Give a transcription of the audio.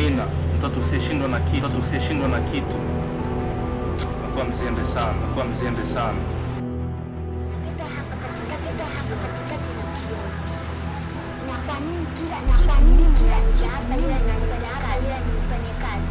jina mtoto usiyeshindwa na kitu, mtoto usiyeshindwa na kitu. Nakuwa mzembe sana, nakuwa mzembe sana. Kazi. Kazi.